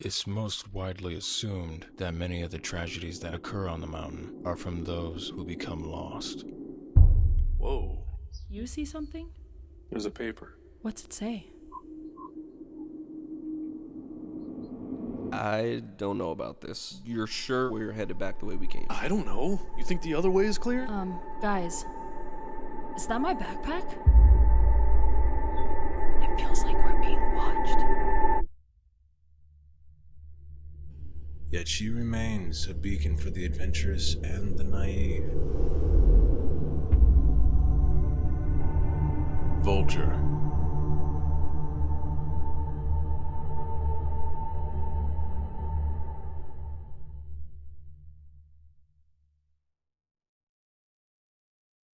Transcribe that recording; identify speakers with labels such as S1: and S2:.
S1: It's most widely assumed that many of the tragedies that occur on the mountain are from those who become lost.
S2: Whoa.
S3: You see something?
S2: There's a paper.
S3: What's it say?
S4: I don't know about this. You're sure we're headed back the way we came?
S2: I don't know. You think the other way is clear?
S3: Um, guys, is that my backpack?
S1: Yet she remains a beacon for the adventurous and the naive. Vulture